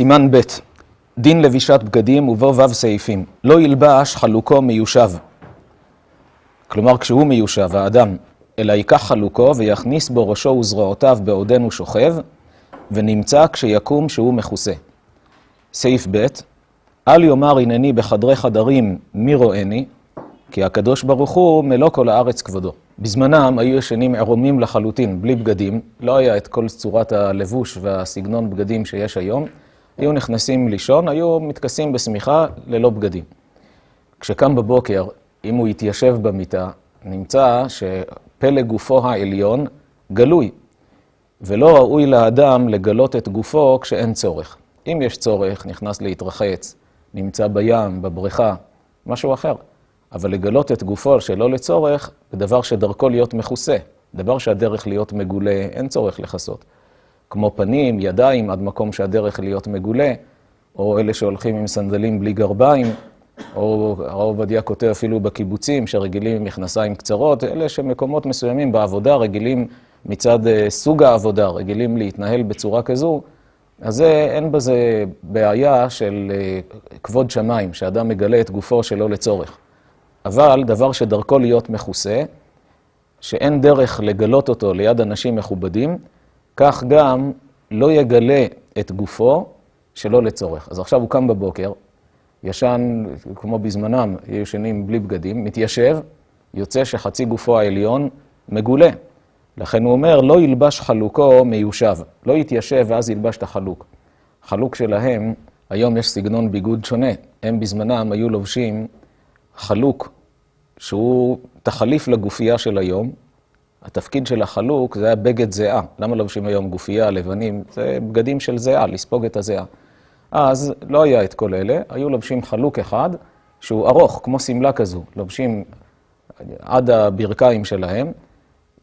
סימן ב' דין לבישת בגדים ובו ו' סעיפים. לא ילבש חלוקו מיושב. כלומר, כשהוא מיושב, האדם, אלא ייקח חלוקו ויכניס בו ראשו וזרועותיו בעודנו שוכב, ונמצא כשיקום שהוא מכוסה. סעיף ב' אל יאמר הנני בחדרי חדרים מי רואני, כי הקדוש ברוך הוא מלוא כל הארץ כבודו. בזמנם היו ישנים עירומים לחלוטין, בלי בגדים, לא היה את כל צורת הלבוש והסגנון בגדים שיש היום. היו נכנסים לישון, היו מתכסים בשמיכה ללא בגדים. כשקם בבוקר, אם הוא התיישב במיטה, נמצא שפלג גופו העליון גלוי, ולא ראוי לאדם לגלות את גופו כשאין צורך. אם יש צורך, נכנס להתרחץ, נמצא בים, בבריכה, משהו אחר. אבל לגלות את גופו שלא לצורך, זה דבר שדרכו להיות מכוסה. דבר שהדרך להיות מגולה, אין צורך לכסות. כמו פנים, ידיים, עד מקום שהדרך להיות מגולה, או אלה שהולכים עם סנדלים בלי גרביים, או הרב עובדיה כותב אפילו בקיבוצים שרגילים עם מכנסיים קצרות, אלה שמקומות מסוימים בעבודה רגילים מצד סוג העבודה, רגילים להתנהל בצורה כזו, אז זה, אין בזה בעיה של כבוד שמיים, שאדם מגלה את גופו שלא לצורך. אבל דבר שדרכו להיות מכוסה, שאין דרך לגלות אותו ליד אנשים מכובדים, כך גם לא יגלה את גופו שלא לצורך. אז עכשיו הוא קם בבוקר, ישן, כמו בזמנם, ישנים בלי בגדים, מתיישב, יוצא שחצי גופו העליון מגולה. לכן הוא אומר, לא ילבש חלוקו מיושב. לא יתיישב ואז ילבש את החלוק. חלוק שלהם, היום יש סגנון ביגוד שונה. הם בזמנם היו לובשים חלוק שהוא תחליף לגופייה של היום. התפקיד של החלוק זה היה בגד זיעה. למה לובשים היום גופייה, לבנים? זה בגדים של זיעה, לספוג את הזיעה. אז לא היה את כל אלה, היו לובשים חלוק אחד שהוא ארוך, כמו שמלה כזו. לובשים עד הברכיים שלהם,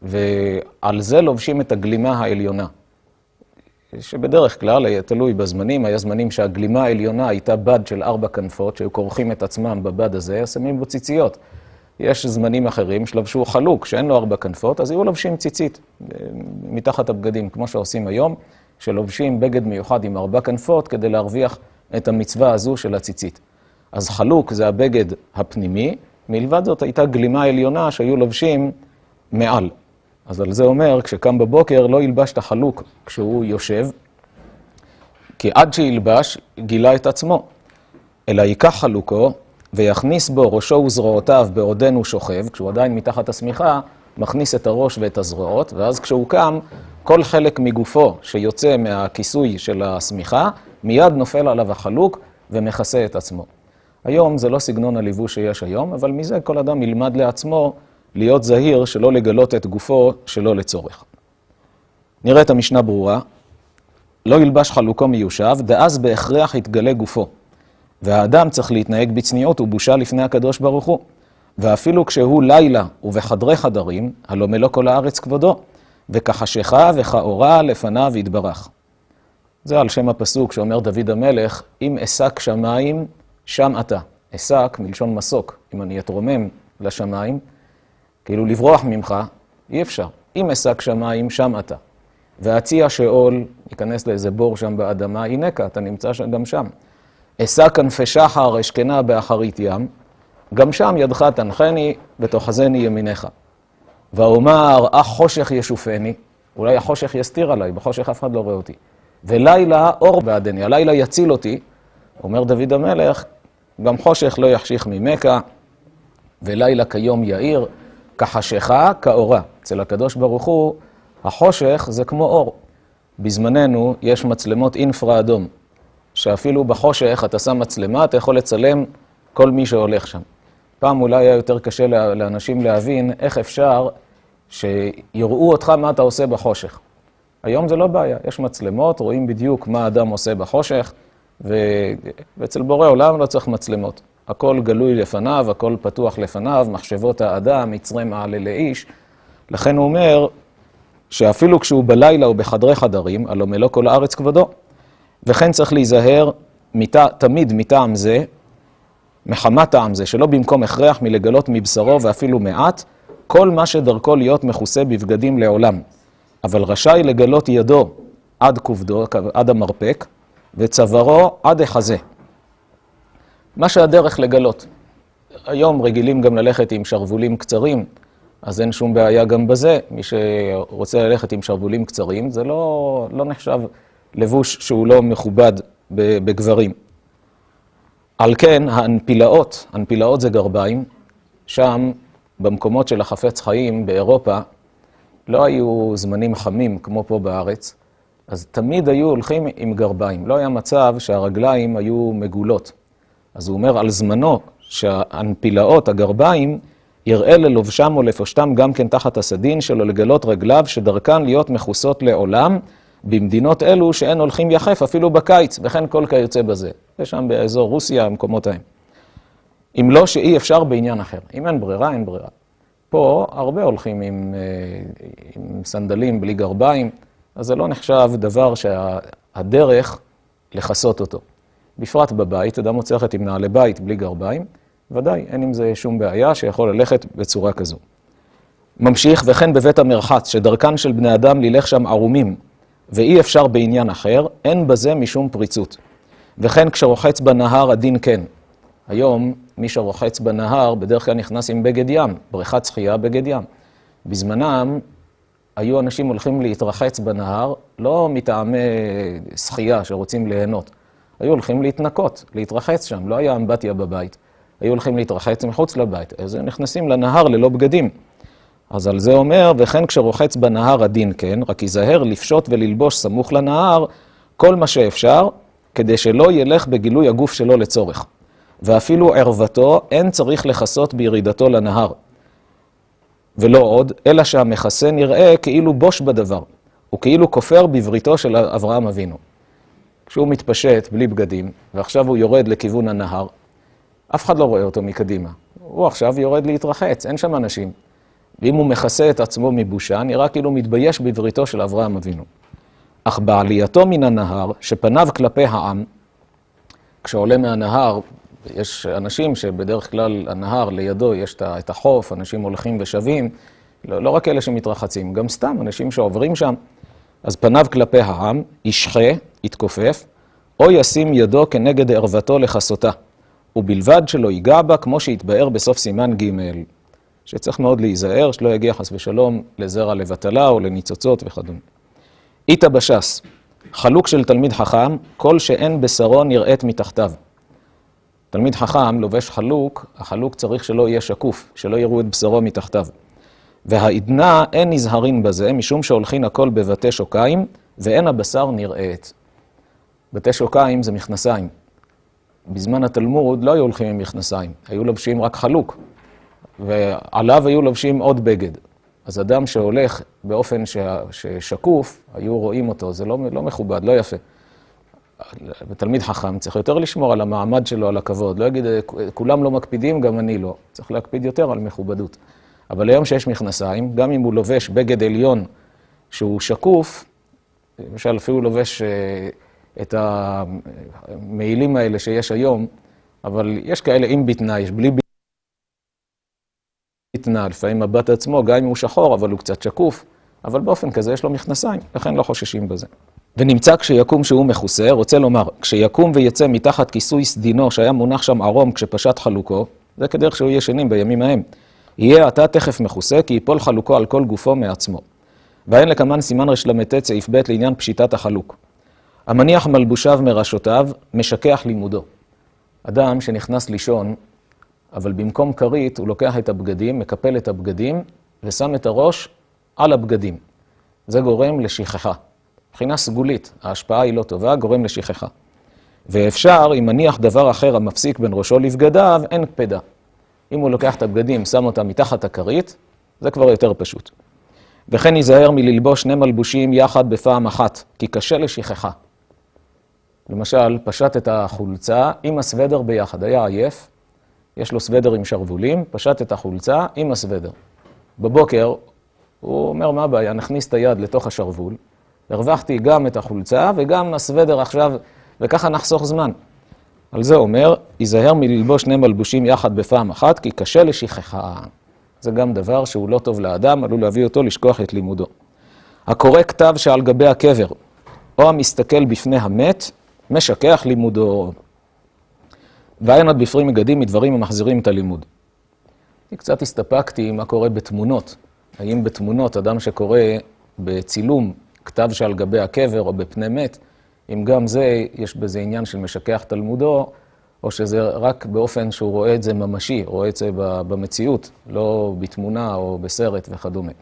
ועל זה לובשים את הגלימה העליונה. שבדרך כלל, היה תלוי בזמנים, היה זמנים שהגלימה העליונה הייתה בד של ארבע כנפות, שהיו כורכים את עצמם בבד הזה, שמים בו ציציות. יש זמנים אחרים שלבשו חלוק, שאין לו ארבע כנפות, אז היו לובשים ציצית מתחת הבגדים, כמו שעושים היום, שלובשים בגד מיוחד עם ארבע כנפות כדי להרוויח את המצווה הזו של הציצית. אז חלוק זה הבגד הפנימי, מלבד זאת הייתה גלימה עליונה שהיו לובשים מעל. אז על זה אומר, כשקם בבוקר לא ילבש את החלוק כשהוא יושב, כי עד שילבש גילה את עצמו, אלא ייקח חלוקו ויכניס בו ראשו וזרועותיו בעודנו שוכב, כשהוא עדיין מתחת השמיכה, מכניס את הראש ואת הזרועות, ואז כשהוא קם, כל חלק מגופו שיוצא מהכיסוי של השמיכה, מיד נופל עליו החלוק ומכסה את עצמו. היום זה לא סגנון הליבוש שיש היום, אבל מזה כל אדם ילמד לעצמו להיות זהיר שלא לגלות את גופו שלא לצורך. נראה את המשנה ברורה. לא ילבש חלוקו מיושב, דאז בהכרח יתגלה גופו. והאדם צריך להתנהג בצניעות ובושה לפני הקדוש ברוך הוא. ואפילו כשהוא לילה ובחדרי חדרים, הלא מלוא כל הארץ כבודו, וכחשיכה וכאורה לפניו יתברך. זה על שם הפסוק שאומר דוד המלך, אם אשק שמיים, שם אתה. אשק מלשון מסוק, אם אני אתרומם לשמיים, כאילו לברוח ממך, אי אפשר. אם אשק שמיים, שם אתה. והציע שאול, ייכנס לאיזה בור שם באדמה, הנקה, אתה נמצא גם שם. אשא כנפי שחר, אשכנה באחרית ים, גם שם ידך תנחני ותאחזני ימיניך. ואומר, אך חושך ישופני, אולי החושך יסתיר עליי, בחושך אף אחד לא רואה אותי. ולילה אור בעדני, הלילה יציל אותי, אומר דוד המלך, גם חושך לא יחשיך ממכה, ולילה כיום יאיר, כחשיכה כאורה. אצל הקדוש ברוך הוא, החושך זה כמו אור. בזמננו יש מצלמות אינפרה אדום, שאפילו בחושך אתה שם מצלמה, אתה יכול לצלם כל מי שהולך שם. פעם אולי היה יותר קשה לאנשים להבין איך אפשר שיראו אותך מה אתה עושה בחושך. היום זה לא בעיה, יש מצלמות, רואים בדיוק מה האדם עושה בחושך, ו... ואצל בורא עולם לא צריך מצלמות. הכל גלוי לפניו, הכל פתוח לפניו, מחשבות האדם, יצרי מעלה לאיש. לכן הוא אומר שאפילו כשהוא בלילה או בחדרי חדרים, הלא מלוא כל הארץ כבודו. וכן צריך להיזהר מת... תמיד מטעם זה, מחמת טעם זה, שלא במקום הכרח מלגלות מבשרו ואפילו מעט, כל מה שדרכו להיות מכוסה בבגדים לעולם. אבל רשאי לגלות ידו עד כובדו, עד המרפק, וצווארו עד החזה. מה שהדרך לגלות. היום רגילים גם ללכת עם שרוולים קצרים, אז אין שום בעיה גם בזה. מי שרוצה ללכת עם שרוולים קצרים, זה לא, לא נחשב לבוש שהוא לא מכובד בגברים. על כן, האנפילאות, אנפילאות זה גרביים, שם, במקומות של החפץ חיים, באירופה, לא היו זמנים חמים כמו פה בארץ, אז תמיד היו הולכים עם גרביים. לא היה מצב שהרגליים היו מגולות. אז הוא אומר על זמנו שהאנפילאות, הגרביים, יראה ללובשם או לפושטם גם כן תחת הסדין שלו לגלות רגליו שדרכן להיות מכוסות לעולם במדינות אלו שאין הולכים יחף אפילו בקיץ, וכן כל כיוצא בזה. זה שם באזור רוסיה, המקומות ההם. אם לא שאי אפשר בעניין אחר. אם אין ברירה, אין ברירה. פה הרבה הולכים עם, אה, עם סנדלים בלי גרביים, אז זה לא נחשב דבר שהדרך לכסות אותו. בפרט בבית, אדם רוצה ללכת עם נעלי בית בלי גרביים, ודאי, אין עם זה שום בעיה שיכול ללכת בצורה כזו. ממשיך, וכן בבית המרחץ, שדרכן של בני אדם לילך שם ערומים, ואי אפשר בעניין אחר, אין בזה משום פריצות. וכן כשרוחץ בנהר הדין כן. היום, מי שרוחץ בנהר בדרך כלל נכנס עם בגד ים, בריכת שחייה בגד ים. בזמנם היו אנשים הולכים להתרחץ בנהר, לא מטעמי שחייה שרוצים ליהנות. היו הולכים להתנקות, להתרחץ שם, לא היה אמבטיה בבית. היו הולכים להתרחץ מחוץ לבית, אז הם נכנסים לנהר ללא בגדים. אז על זה אומר, וכן כשרוחץ בנהר הדין כן, רק ייזהר לפשוט וללבוש סמוך לנהר כל מה שאפשר, כדי שלא ילך בגילוי הגוף שלו לצורך. ואפילו ערוותו אין צריך לכסות בירידתו לנהר. ולא עוד, אלא שהמכסה נראה כאילו בוש בדבר, וכאילו כופר בבריתו של אברהם אבינו. כשהוא מתפשט בלי בגדים, ועכשיו הוא יורד לכיוון הנהר, אף אחד לא רואה אותו מקדימה. הוא עכשיו יורד להתרחץ, אין שם אנשים. ואם הוא מכסה את עצמו מבושה, נראה כאילו מתבייש בבריתו של אברהם אבינו. אך בעלייתו מן הנהר, שפניו כלפי העם, כשעולה מהנהר, יש אנשים שבדרך כלל הנהר לידו יש את החוף, אנשים הולכים ושבים, לא, לא רק אלה שמתרחצים, גם סתם אנשים שעוברים שם. אז פניו כלפי העם, ישחה, יתכופף, או ישים ידו כנגד ערוותו לכסותה, ובלבד שלא ייגע בה כמו שהתבאר בסוף סימן ג', שצריך מאוד להיזהר, שלא יגיע חס ושלום לזרע לבטלה או לניצוצות וכדומה. איתא בש"ס, חלוק של תלמיד חכם, כל שאין בשרו נראית מתחתיו. תלמיד חכם לובש חלוק, החלוק צריך שלא יהיה שקוף, שלא יראו את בשרו מתחתיו. והעדנה אין נזהרין בזה, משום שהולכין הכל בבתי שוקיים, ואין הבשר נראית. בתי שוקיים זה מכנסיים. בזמן התלמוד לא היו הולכים עם מכנסיים, היו לובשים רק חלוק, ועליו היו לובשים עוד בגד. אז אדם שהולך באופן ששקוף, היו רואים אותו, זה לא, לא מכובד, לא יפה. ותלמיד חכם צריך יותר לשמור על המעמד שלו, על הכבוד. לא יגיד, כולם לא מקפידים, גם אני לא. צריך להקפיד יותר על מכובדות. אבל היום שיש מכנסיים, גם אם הוא לובש בגד עליון שהוא שקוף, למשל אפילו לובש אה, את המעילים האלה שיש היום, אבל יש כאלה עם בטנה, יש בלי בטנה, לפעמים מבט עצמו, גם אם הוא שחור, אבל הוא קצת שקוף, אבל באופן כזה יש לו מכנסיים, לכן לא חוששים בזה. ונמצא כשיקום שהוא מכוסה, רוצה לומר, כשיקום ויצא מתחת כיסוי סדינו שהיה מונח שם ערום כשפשט חלוקו, זה כדרך שהוא ישנים בימים ההם, יהיה אתה תכף מכוסה, כי יפול חלוקו על כל גופו מעצמו. ואין לקמן סימן רל"ט סעיף ב' לעניין פשיטת החלוק. המניח מלבושיו מראשותיו, משכח לימודו. אדם שנכנס לישון, אבל במקום כרית הוא לוקח את הבגדים, מקפל את הבגדים, ושם את הראש על הבגדים. זה גורם לשכחה. מבחינה סגולית, ההשפעה היא לא טובה, גורם לשכחה. ואפשר, אם מניח דבר אחר המפסיק בין ראשו לבגדיו, אין קפדה. אם הוא לוקח את הבגדים, שם אותם מתחת הכרית, זה כבר יותר פשוט. וכן ייזהר מללבוש שני מלבושים יחד בפעם אחת, כי קשה לשכחה. למשל, פשט את החולצה עם הסוודר ביחד, היה עייף, יש לו סוודר עם שרוולים, פשט את החולצה עם הסוודר. בבוקר, הוא אומר, מה הבעיה? נכניס את היד לתוך השרוול, הרווחתי גם את החולצה וגם הסוודר עכשיו, וככה נחסוך זמן. על זה אומר, ייזהר מללבוש שני מלבושים יחד בפעם אחת, כי קשה לשכחה. זה גם דבר שהוא לא טוב לאדם, עלול להביא אותו לשכוח את לימודו. הקורא כתב שעל גבי הקבר, או המסתכל בפני המת, משכח לימודו. ואין עוד בפרי מגדים מדברים המחזירים את הלימוד. אני קצת הסתפקתי מה קורה בתמונות. האם בתמונות אדם שקורא בצילום כתב שעל גבי הקבר או בפני מת, אם גם זה, יש בזה עניין של משכח תלמודו, או שזה רק באופן שהוא רואה את זה ממשי, רואה את זה במציאות, לא בתמונה או בסרט וכדומה.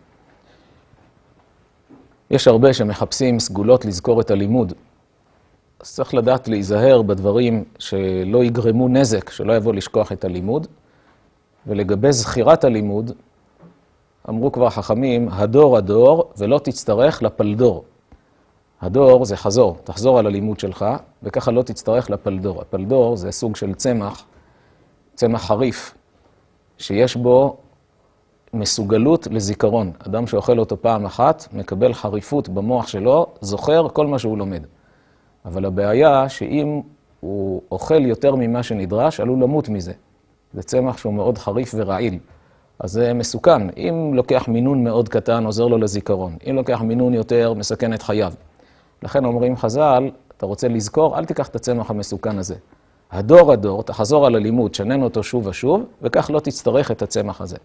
יש הרבה שמחפשים סגולות לזכור את הלימוד. אז צריך לדעת להיזהר בדברים שלא יגרמו נזק, שלא יבוא לשכוח את הלימוד. ולגבי זכירת הלימוד, אמרו כבר חכמים, הדור הדור ולא תצטרך לפלדור. הדור זה חזור, תחזור על הלימוד שלך, וככה לא תצטרך לפלדור. הפלדור זה סוג של צמח, צמח חריף, שיש בו מסוגלות לזיכרון. אדם שאוכל אותו פעם אחת, מקבל חריפות במוח שלו, זוכר כל מה שהוא לומד. אבל הבעיה שאם הוא אוכל יותר ממה שנדרש, עלול למות מזה. זה צמח שהוא מאוד חריף ורעיל. אז זה מסוכן. אם לוקח מינון מאוד קטן, עוזר לו לזיכרון. אם לוקח מינון יותר, מסכן את חייו. לכן אומרים חז"ל, אתה רוצה לזכור, אל תיקח את הצמח המסוכן הזה. הדור הדור, תחזור על הלימוד, שנן אותו שוב ושוב, וכך לא תצטרך את הצמח הזה.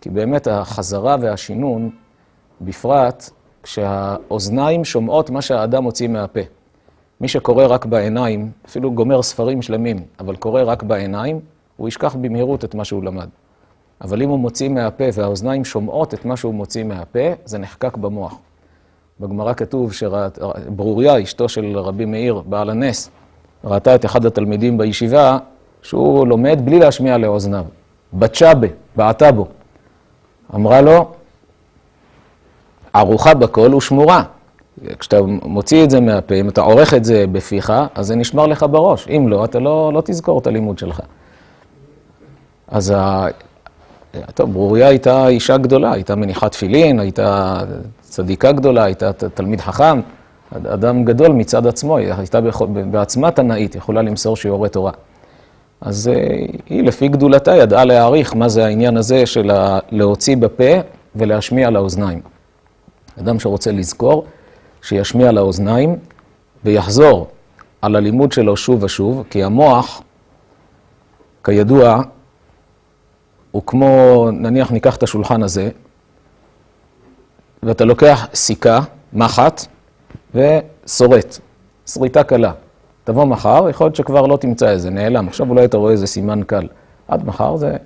כי באמת החזרה והשינון, בפרט כשהאוזניים שומעות מה שהאדם מוציא מהפה. מי שקורא רק בעיניים, אפילו גומר ספרים שלמים, אבל קורא רק בעיניים, הוא ישכח במהירות את מה שהוא למד. אבל אם הוא מוציא מהפה והאוזניים שומעות את מה שהוא מוציא מהפה, זה נחקק במוח. בגמרא כתוב שברוריה, אשתו של רבי מאיר, בעל הנס, ראתה את אחד התלמידים בישיבה, שהוא לומד בלי להשמיע לאוזניו. בצ'אבה, בעטה בו. אמרה לו, ערוכה בקול ושמורה. כשאתה מוציא את זה מהפה, אם אתה עורך את זה בפיך, אז זה נשמר לך בראש. אם לא, אתה לא, לא תזכור את הלימוד שלך. אז ה... טוב, ברוריה הייתה אישה גדולה, הייתה מניחת תפילין, הייתה צדיקה גדולה, הייתה תלמיד חכם, אדם גדול מצד עצמו, היא הייתה בעצמה תנאית, יכולה למסור שיעורי תורה. אז אה, היא, לפי גדולתה, ידעה להעריך מה זה העניין הזה של להוציא בפה ולהשמיע לאוזניים. אדם שרוצה לזכור, שישמיע לאוזניים ויחזור על הלימוד שלו שוב ושוב, כי המוח, כידוע, הוא כמו, נניח ניקח את השולחן הזה, ואתה לוקח סיכה, מחט, ושורט, שריטה קלה. תבוא מחר, יכול להיות שכבר לא תמצא איזה, נעלם. עכשיו אולי אתה רואה איזה סימן קל. עד מחר זה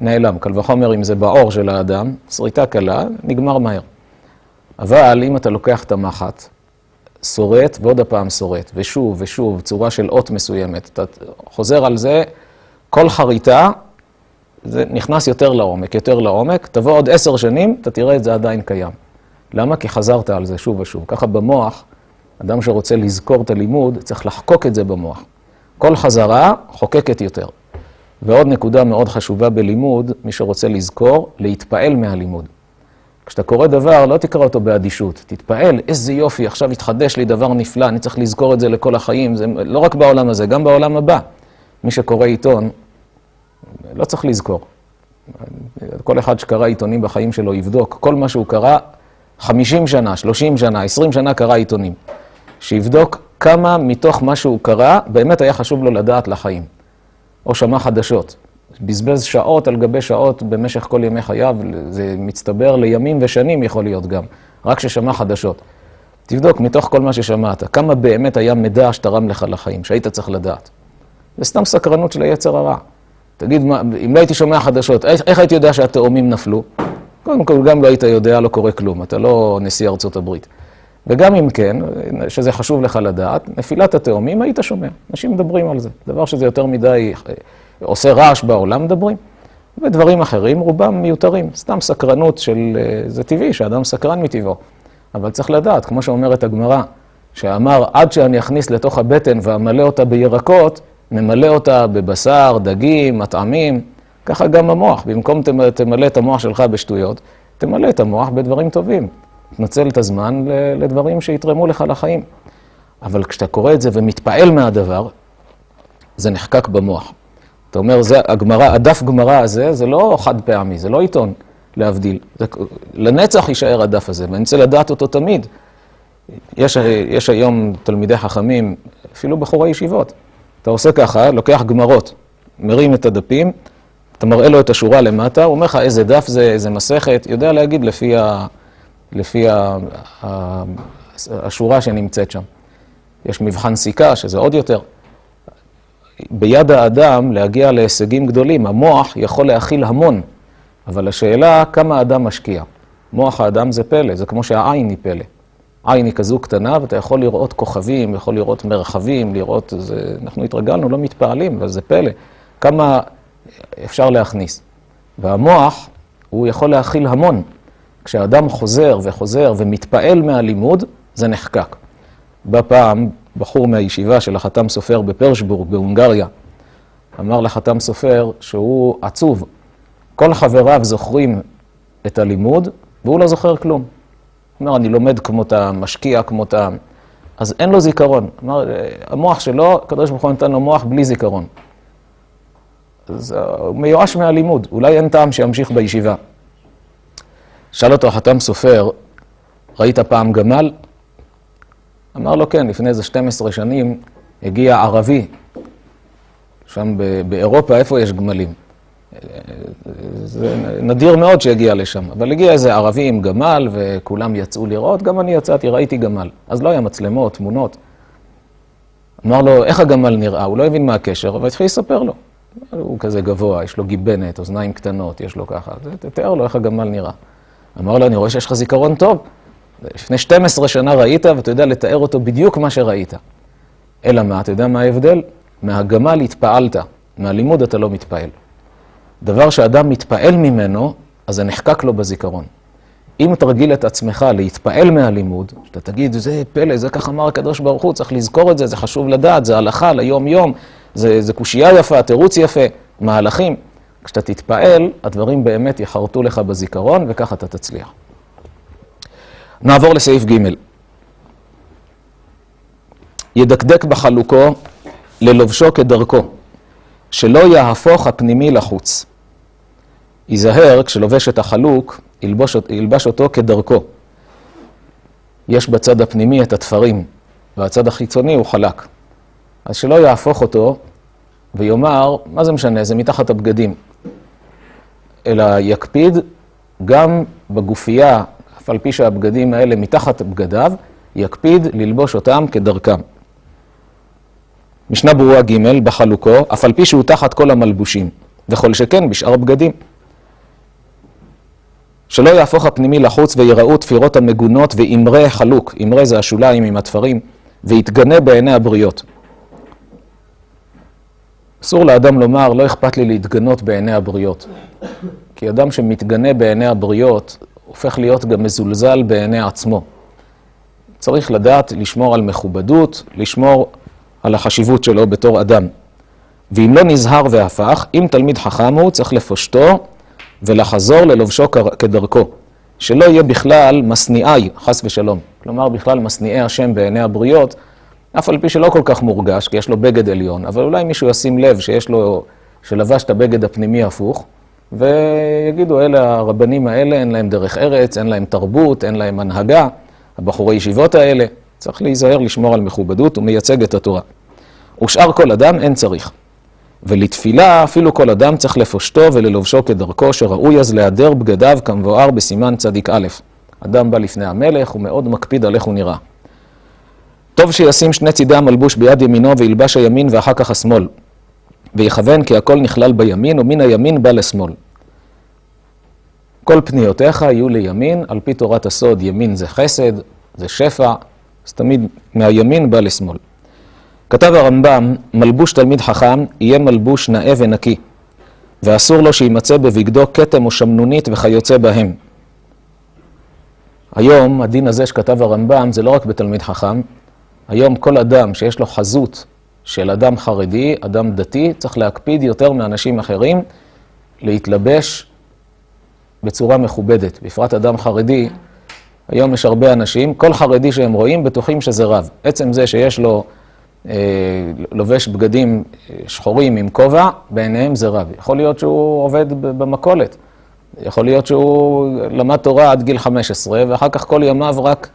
נעלם. קל וחומר אם זה בעור של האדם, שריטה קלה, נגמר מהר. אבל אם אתה לוקח את המחט, שורט ועוד הפעם שורט, ושוב ושוב, צורה של אות מסוימת, אתה חוזר על זה, כל חריטה, זה נכנס יותר לעומק, יותר לעומק, תבוא עוד עשר שנים, אתה תראה את זה עדיין קיים. למה? כי חזרת על זה שוב ושוב. ככה במוח, אדם שרוצה לזכור את הלימוד, צריך לחקוק את זה במוח. כל חזרה חוקקת יותר. ועוד נקודה מאוד חשובה בלימוד, מי שרוצה לזכור, להתפעל מהלימוד. כשאתה קורא דבר, לא תקרא אותו באדישות, תתפעל, איזה יופי, עכשיו התחדש לי דבר נפלא, אני צריך לזכור את זה לכל החיים, זה לא רק בעולם הזה, גם בעולם הבא. מי שקורא עיתון, לא צריך לזכור. כל אחד שקרא עיתונים בחיים שלו יבדוק, כל מה שהוא קרא, 50 שנה, 30 שנה, 20 שנה קרא עיתונים. שיבדוק כמה מתוך מה שהוא קרא, באמת היה חשוב לו לדעת לחיים. או שמע חדשות. בזבז שעות על גבי שעות במשך כל ימי חייו, זה מצטבר לימים ושנים יכול להיות גם, רק ששמע חדשות. תבדוק מתוך כל מה ששמעת, כמה באמת היה מידע שתרם לך לחיים, שהיית צריך לדעת. זה סתם סקרנות של היצר הרע. תגיד, מה, אם לא הייתי שומע חדשות, איך, איך הייתי יודע שהתאומים נפלו? קודם כל, גם לא היית יודע, לא קורה כלום, אתה לא נשיא ארצות הברית. וגם אם כן, שזה חשוב לך לדעת, נפילת התאומים, היית שומע. אנשים מדברים על זה. דבר שזה יותר מדי אה, עושה רעש בעולם, מדברים. ודברים אחרים, רובם מיותרים. סתם סקרנות של... אה, זה טבעי שאדם סקרן מטבעו. אבל צריך לדעת, כמו שאומרת הגמרא, שאמר, עד שאני אכניס לתוך הבטן ואמלא אותה בירקות, ממלא אותה בבשר, דגים, מטעמים, ככה גם המוח. במקום תמלא את המוח שלך בשטויות, תמלא את המוח בדברים טובים. תנצל את הזמן לדברים שיתרמו לך לחיים. אבל כשאתה קורא את זה ומתפעל מהדבר, זה נחקק במוח. אתה אומר, זה הגמרא, הדף גמרא הזה, זה לא חד פעמי, זה לא עיתון, להבדיל. זה, לנצח יישאר הדף הזה, ואני רוצה לדעת אותו תמיד. יש, יש היום תלמידי חכמים, אפילו בחורי ישיבות. אתה עושה ככה, לוקח גמרות, מרים את הדפים, אתה מראה לו את השורה למטה, הוא אומר לך איזה דף זה, איזה מסכת, יודע להגיד לפי, ה, לפי ה, ה, השורה שנמצאת שם. יש מבחן סיכה, שזה עוד יותר. ביד האדם להגיע להישגים גדולים, המוח יכול להכיל המון, אבל השאלה כמה האדם משקיע. מוח האדם זה פלא, זה כמו שהעין היא פלא. עין היא כזו קטנה, ואתה יכול לראות כוכבים, יכול לראות מרחבים, לראות, זה, אנחנו התרגלנו, לא מתפעלים, אבל זה פלא. כמה אפשר להכניס. והמוח, הוא יכול להכיל המון. כשאדם חוזר וחוזר ומתפעל מהלימוד, זה נחקק. בא פעם בחור מהישיבה של החתם סופר בפרשבורג, בהונגריה, אמר לחתם סופר שהוא עצוב. כל חבריו זוכרים את הלימוד, והוא לא זוכר כלום. אומר, אני לומד כמותם, משקיע כמותם, אז אין לו זיכרון. אמר, המוח שלו, הקדוש ברוך הוא נתן לו מוח בלי זיכרון. אז הוא מיואש מהלימוד, אולי אין טעם שימשיך בישיבה. שאל אותו החתם סופר, ראית פעם גמל? אמר לו, כן, לפני איזה 12 שנים הגיע ערבי, שם באירופה, איפה יש גמלים? זה נדיר מאוד שהגיע לשם, אבל הגיע איזה ערבי עם גמל וכולם יצאו לראות, גם אני יצאתי, ראיתי גמל. אז לא היה מצלמות, תמונות. אמר לו, איך הגמל נראה? הוא לא הבין מה הקשר, אבל התחיל לספר לו. הוא כזה גבוה, יש לו גיבנת, אוזניים קטנות, יש לו ככה. תתאר לו איך הגמל נראה. אמר לו, אני רואה שיש לך זיכרון טוב. לפני 12 שנה ראית, ואתה יודע לתאר אותו בדיוק מה שראית. אלא מה, אתה יודע מה ההבדל? מהגמל התפעלת, מהלימוד אתה לא מתפעל. דבר שאדם מתפעל ממנו, אז זה נחקק לו בזיכרון. אם תרגיל את עצמך להתפעל מהלימוד, שאתה תגיד, זה פלא, זה כך אמר הקדוש ברוך הוא, צריך לזכור את זה, זה חשוב לדעת, זה הלכה ליום-יום, זה, זה קושייה יפה, תירוץ יפה, מהלכים. כשאתה תתפעל, הדברים באמת יחרטו לך בזיכרון, וככה אתה תצליח. נעבור לסעיף ג' ידקדק בחלוקו ללובשו כדרכו, שלא יהפוך הפנימי לחוץ. ייזהר, כשלובש את החלוק, ילבוש, ילבש אותו כדרכו. יש בצד הפנימי את התפרים, והצד החיצוני הוא חלק. אז שלא יהפוך אותו ויאמר, מה זה משנה, זה מתחת הבגדים. אלא יקפיד גם בגופייה, אף על פי שהבגדים האלה מתחת בגדיו, יקפיד ללבוש אותם כדרכם. משנה ברורה ג' בחלוקו, אף על פי שהוא תחת כל המלבושים, וכל שכן בשאר בגדים. שלא יהפוך הפנימי לחוץ ויראו תפירות המגונות ואמרי חלוק, אמרי זה השוליים עם התפרים, ויתגנה בעיני הבריות. אסור לאדם לומר, לא אכפת לי להתגנות בעיני הבריות. כי אדם שמתגנה בעיני הבריות, הופך להיות גם מזולזל בעיני עצמו. צריך לדעת לשמור על מכובדות, לשמור על החשיבות שלו בתור אדם. ואם לא נזהר והפך, אם תלמיד חכם הוא, צריך לפושטו ולחזור ללובשו כדרכו. שלא יהיה בכלל משניאי, חס ושלום. כלומר, בכלל משניאי השם בעיני הבריות, אף על פי שלא כל כך מורגש, כי יש לו בגד עליון, אבל אולי מישהו ישים לב שיש לו, שלבש את הבגד הפנימי הפוך, ויגידו, אלה הרבנים האלה, אין להם דרך ארץ, אין להם תרבות, אין להם הנהגה, הבחורי ישיבות האלה, צריך להיזהר לשמור על מכובדות, הוא מייצג את התורה. ושאר כל אדם אין צריך. ולתפילה אפילו כל אדם צריך לפושטו וללובשו כדרכו, שראוי אז להיעדר בגדיו כמבואר בסימן צדיק א'. אדם בא לפני המלך, הוא מאוד מקפיד על איך הוא נראה. טוב שישים שני צידי המלבוש ביד ימינו וילבש הימין ואחר כך השמאל. ויכוון כי הכל נכלל בימין ומן הימין בא לשמאל. כל פניותיך יהיו לימין, על פי תורת הסוד ימין זה חסד, זה שפע, אז תמיד מהימין בא לשמאל. כתב הרמב"ם, מלבוש תלמיד חכם יהיה מלבוש נאה ונקי, ואסור לו שימצא בבגדו כתם או שמנונית וכיוצא בהם. היום, הדין הזה שכתב הרמב"ם זה לא רק בתלמיד חכם, היום כל אדם שיש לו חזות של אדם חרדי, אדם דתי, צריך להקפיד יותר מאנשים אחרים להתלבש בצורה מכובדת. בפרט אדם חרדי, היום יש הרבה אנשים, כל חרדי שהם רואים בטוחים שזה רב. עצם זה שיש לו, אה, לובש בגדים אה, שחורים עם כובע, בעיניהם זה רב. יכול להיות שהוא עובד במכולת. יכול להיות שהוא למד תורה עד גיל 15, ואחר כך כל ימיו רק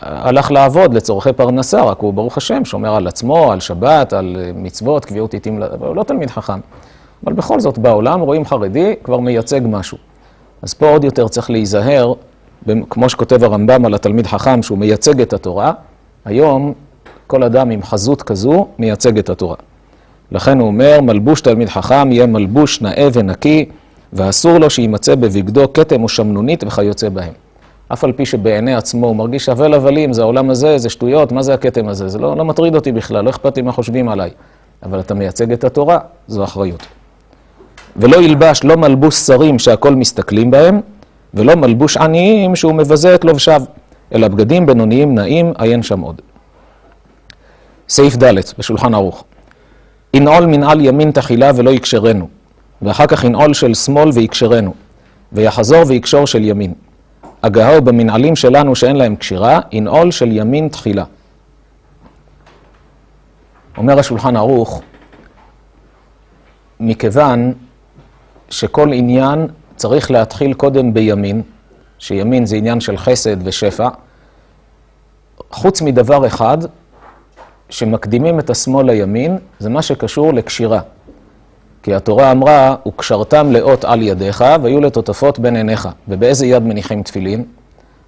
הלך לעבוד לצורכי פרנסה, רק הוא ברוך השם שומר על עצמו, על שבת, על מצוות, קביעות עיתים, הוא לא תלמיד חכם. אבל בכל זאת בעולם רואים חרדי כבר מייצג משהו. אז פה עוד יותר צריך להיזהר, כמו שכותב הרמב"ם על התלמיד חכם שהוא מייצג את התורה, היום כל אדם עם חזות כזו מייצג את התורה. לכן הוא אומר, מלבוש תלמיד חכם יהיה מלבוש נאה ונקי, ואסור לו שימצא בבגדו כתם או שמנונית וכיוצא בהם. אף על פי שבעיני עצמו הוא מרגיש אבל הבלים, זה העולם הזה, זה שטויות, מה זה הכתם הזה? זה לא, לא מטריד אותי בכלל, לא אכפת לי מה חושבים עליי. אבל אתה מייצג את התורה, זו אחריות. ולא ילבש לא מלבוש שרים שהכל מסתכלים בהם, ולא מלבוש עניים שהוא מבזה את לובשיו, אלא בגדים בינוניים נעים, עיין שם עוד. סעיף ד' בשולחן ערוך. ינעול מנעל ימין תחילה ולא יקשרנו, ואחר כך ינעול של שמאל ויקשרנו, ויחזור ויקשור של ימין. הגהה במנעלים שלנו שאין להם קשירה, ינעול של ימין תחילה. אומר השולחן ערוך, מכיוון שכל עניין צריך להתחיל קודם בימין, שימין זה עניין של חסד ושפע, חוץ מדבר אחד, שמקדימים את השמאל לימין, זה מה שקשור לקשירה. כי התורה אמרה, וקשרתם לאות על ידיך, והיו לטוטפות בין עיניך. ובאיזה יד מניחים תפילין?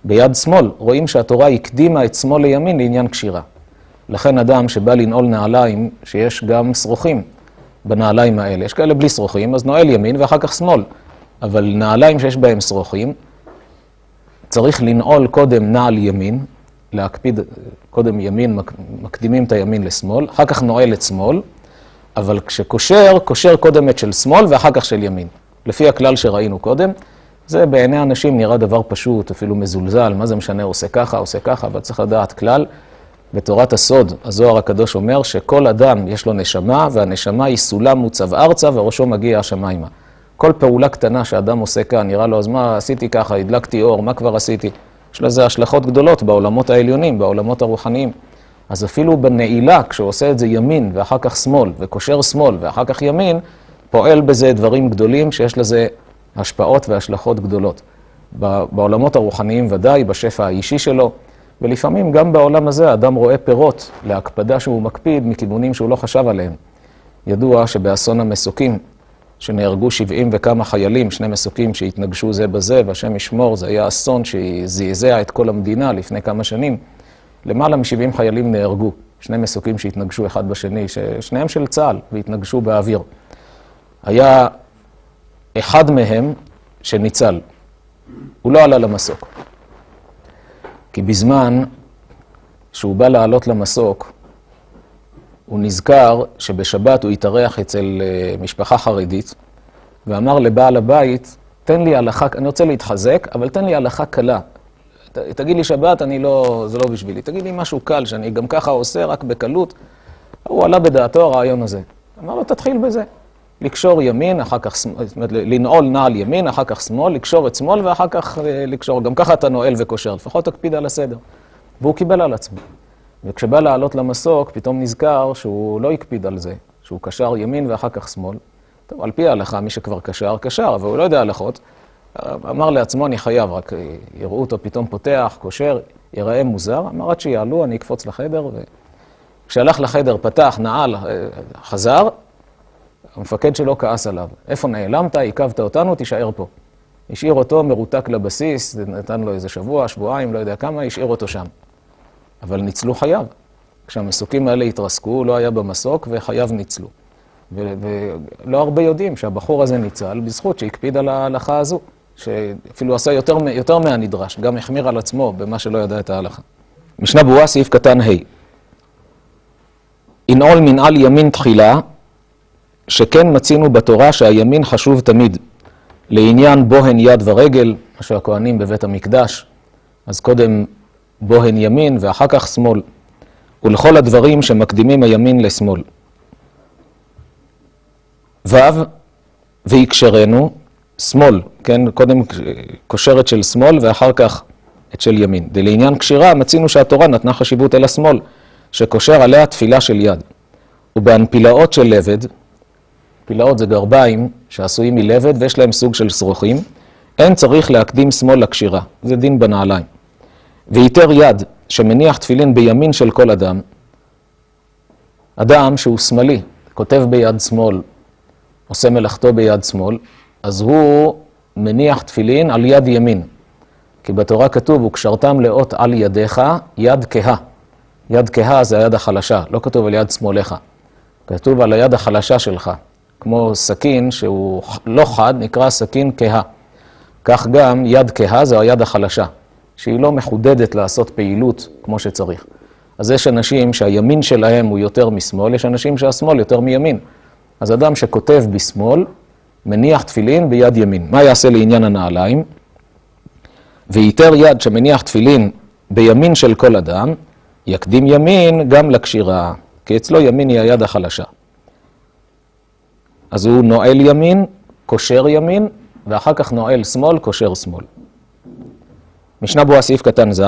ביד שמאל. רואים שהתורה הקדימה את שמאל לימין לעניין קשירה. לכן אדם שבא לנעול נעליים, שיש גם שרוכים בנעליים האלה, יש כאלה בלי שרוכים, אז נועל ימין ואחר כך שמאל. אבל נעליים שיש בהם שרוכים, צריך לנעול קודם נעל ימין, להקפיד קודם ימין, מקדימים את הימין לשמאל, אחר כך נועל את שמאל, אבל כשקושר, קושר קודם את של שמאל ואחר כך של ימין. לפי הכלל שראינו קודם, זה בעיני אנשים נראה דבר פשוט, אפילו מזולזל, מה זה משנה, עושה ככה, עושה ככה, אבל צריך לדעת כלל. בתורת הסוד, הזוהר הקדוש אומר שכל אדם יש לו נשמה, והנשמה היא סולם מוצב ארצה וראשו מגיע השמיימה. כל פעולה קטנה שאדם עושה כאן, נראה לו, אז מה עשיתי ככה, הדלקתי אור, מה כבר עשיתי? יש לזה השלכות גדולות בעולמות העליונים, בעולמות הרוחניים. אז אפילו בנעילה, כשהוא עושה את זה ימין ואחר כך שמאל, וקושר שמאל ואחר כך ימין, פועל בזה דברים גדולים שיש לזה השפעות והשלכות גדולות. בעולמות הרוחניים ודאי, בשפע האישי שלו, ולפעמים גם בעולם הזה האדם רואה פירות להקפדה שהוא מקפיד מכיוונים שהוא לא חשב עליהם. ידוע שבאסון המסוקים, שנהרגו 70 וכמה חיילים, שני מסוקים שהתנגשו זה בזה, והשם ישמור, זה היה אסון שזעזע את כל המדינה לפני כמה שנים. למעלה מ-70 חיילים נהרגו, שני מסוקים שהתנגשו אחד בשני, שניהם של צה"ל, והתנגשו באוויר. היה אחד מהם שניצל, הוא לא עלה למסוק. כי בזמן שהוא בא לעלות למסוק, הוא נזכר שבשבת הוא התארח אצל אה, משפחה חרדית, ואמר לבעל הבית, תן לי הלכה, אני רוצה להתחזק, אבל תן לי הלכה קלה. תגיד לי שבת, אני לא, זה לא בשבילי. תגיד לי משהו קל, שאני גם ככה עושה, רק בקלות. הוא עלה בדעתו הרעיון הזה. אמר לו, תתחיל בזה. לקשור ימין, אחר כך שמאל, זאת אומרת, לנעול נעל ימין, אחר כך שמאל, לקשור את שמאל, ואחר כך אה, לקשור. גם ככה אתה נועל וקושר, לפחות תקפיד על הסדר. והוא קיבל על עצמו. וכשבא לעלות למסוק, פתאום נזכר שהוא לא הקפיד על זה, שהוא קשר ימין ואחר כך שמאל. טוב, על פי ההלכה, מי שכבר קשר, קשר, אבל הוא לא יודע הלכות. אמר לעצמו, אני חייב, רק יראו אותו פתאום פותח, קושר, ייראה מוזר. אמר, עד שיעלו, אני אקפוץ לחדר. וכשהלך לחדר, פתח, נעל, חזר, המפקד שלו כעס עליו. איפה נעלמת? עיכבת אותנו, תישאר פה. השאיר אותו מרותק לבסיס, נתן לו איזה שבוע, שבועיים, לא יודע כמה, השאיר אותו שם. אבל ניצלו חייו. כשהמסוקים האלה התרסקו, לא היה במסוק וחייו ניצלו. ולא הרבה יודעים שהבחור הזה ניצל בזכות שהקפיד על ההלכה הזו, שאפילו עשה יותר, יותר מהנדרש, גם החמיר על עצמו במה שלא ידע את ההלכה. משנה ברורה, סעיף קטן ה' ינעול מנעל ימין תחילה, שכן מצינו בתורה שהימין חשוב תמיד, לעניין בוהן יד ורגל, מה שהכוהנים בבית המקדש, אז קודם בוהן ימין ואחר כך שמאל, ולכל הדברים שמקדימים הימין לשמאל. ו' ויקשרנו, שמאל, כן, קודם קושרת של שמאל ואחר כך את של ימין. ולעניין קשירה מצינו שהתורה נתנה חשיבות אל השמאל, שקושר עליה תפילה של יד. ובהנפילאות של לבד, פילאות זה גרביים שעשויים מלבד ויש להם סוג של שרוכים, אין צריך להקדים שמאל לקשירה, זה דין בנעליים. ויתר יד שמניח תפילין בימין של כל אדם, אדם שהוא שמאלי, כותב ביד שמאל, עושה מלאכתו ביד שמאל, אז הוא מניח תפילין על יד ימין. כי בתורה כתוב, וקשרתם לאות על ידיך, יד כהה. יד כהה זה היד החלשה, לא כתוב על יד שמאלך. כתוב על היד החלשה שלך, כמו סכין שהוא לא חד, נקרא סכין כהה. כך גם יד כהה זו היד החלשה, שהיא לא מחודדת לעשות פעילות כמו שצריך. אז יש אנשים שהימין שלהם הוא יותר משמאל, יש אנשים שהשמאל יותר מימין. אז אדם שכותב בשמאל, מניח תפילין ביד ימין. מה יעשה לעניין הנעליים? ויתר יד שמניח תפילין בימין של כל אדם, יקדים ימין גם לקשירה, כי אצלו ימין היא היד החלשה. אז הוא נועל ימין, קושר ימין, ואחר כך נועל שמאל, קושר שמאל. משנה ברורה סעיף קטן ז',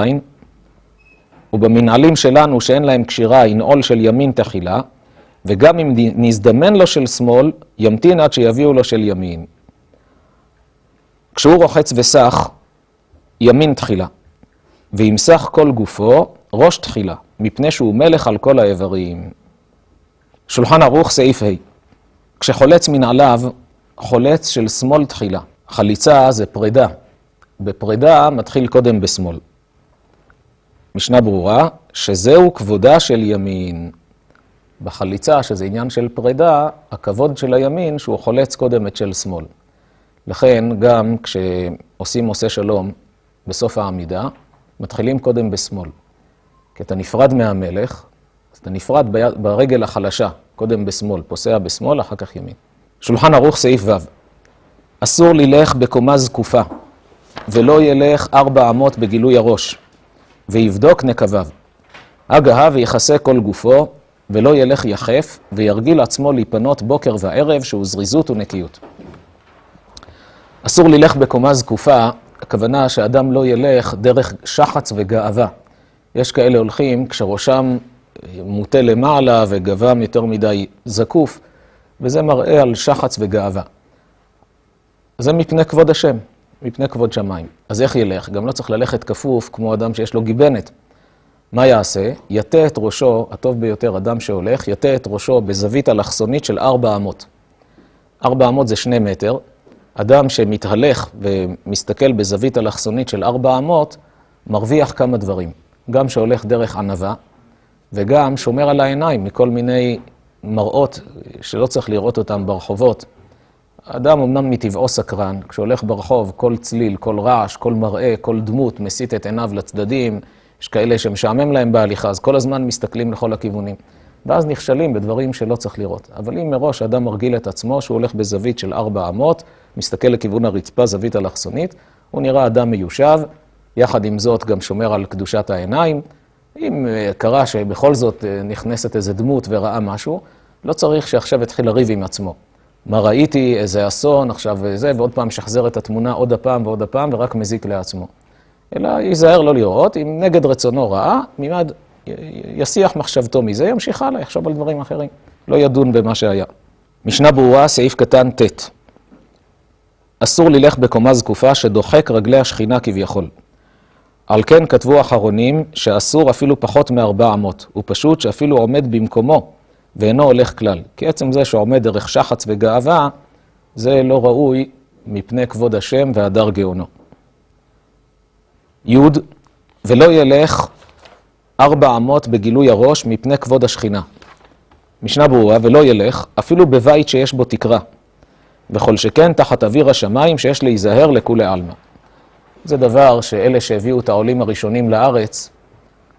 ובמנהלים שלנו שאין להם קשירה, ינעול של ימין תחילה, וגם אם נזדמן לו של שמאל, ימתין עד שיביאו לו של ימין. כשהוא רוחץ וסח, ימין תחילה, וימסח כל גופו, ראש תחילה, מפני שהוא מלך על כל האיברים. שולחן ערוך, סעיף ה' כשחולץ מנעליו, חולץ של שמאל תחילה. חליצה זה פרידה. בפרידה מתחיל קודם בשמאל. משנה ברורה, שזהו כבודה של ימין. בחליצה, שזה עניין של פרידה, הכבוד של הימין שהוא חולץ קודם את של שמאל. לכן גם כשעושים עושה שלום בסוף העמידה, מתחילים קודם בשמאל. כי אתה נפרד מהמלך, אז אתה נפרד. ברגל החלשה, קודם בשמאל, פוסע בשמאל, אחר כך ימין. שולחן ערוך סעיף ו' אסור ללך בקומה זקופה, ולא ילך ארבע אמות בגילוי הראש, ויבדוק נקביו. הגהה ויכסה כל גופו, ולא ילך יחף, וירגיל עצמו להיפנות בוקר וערב, שהוא זריזות ונקיות. אסור ללך בקומה זקופה, הכוונה שאדם לא ילך דרך שחץ וגאווה. יש כאלה הולכים כשראשם מוטה למעלה וגבם יותר מדי זקוף, וזה מראה על שחץ וגאווה. זה מפני כבוד השם, מפני כבוד שמיים. אז איך ילך? גם לא צריך ללכת כפוף כמו אדם שיש לו גיבנת. מה יעשה? יטה את ראשו, הטוב ביותר, אדם שהולך, יטה את ראשו בזווית אלכסונית של ארבע אמות. ארבע אמות זה שני מטר. אדם שמתהלך ומסתכל בזווית אלכסונית של ארבע אמות, מרוויח כמה דברים. גם שהולך דרך ענווה, וגם שומר על העיניים מכל מיני מראות שלא צריך לראות אותם ברחובות. האדם אמנם מטבעו סקרן, כשהולך ברחוב, כל צליל, כל רעש, כל מראה, כל דמות מסיט את עיניו לצדדים, יש כאלה שמשעמם להם בהליכה, אז כל הזמן מסתכלים לכל הכיוונים. ואז נכשלים בדברים שלא צריך לראות. אבל אם מראש האדם מרגיל את עצמו שהוא הולך בזווית של ארבע אמות, מסתכל לכיוון הרצפה, זווית אלכסונית, הוא נראה אדם מיושב, יחד עם זאת גם שומר על קדושת העיניים. אם אה, קרה שבכל זאת אה, נכנסת איזה דמות וראה משהו, לא צריך שעכשיו יתחיל לריב עם עצמו. מה ראיתי, איזה אסון, עכשיו זה, ועוד פעם שחזר את התמונה עוד הפעם ועוד הפעם, ורק מזיק לעצמו. אלא ייזהר לא לראות, אם נגד רצונו רעה, מימד יסיח מחשבתו מזה, ימשיך הלאה, יחשוב על דברים אחרים. לא ידון במה שהיה. משנה ברורה, סעיף קטן ט' אסור ללך בקומה זקופה שדוחק רגלי השכינה כביכול. על כן כתבו אחרונים שאסור אפילו פחות מארבע אמות, הוא פשוט שאפילו עומד במקומו ואינו הולך כלל. כי עצם זה שעומד דרך שחץ וגאווה, זה לא ראוי מפני כבוד השם והדר גאונו. י' ולא ילך ארבע אמות בגילוי הראש מפני כבוד השכינה. משנה ברורה, ולא ילך אפילו בבית שיש בו תקרה, וכל שכן תחת אוויר השמיים שיש להיזהר לכולי עלמא. זה דבר שאלה שהביאו את העולים הראשונים לארץ,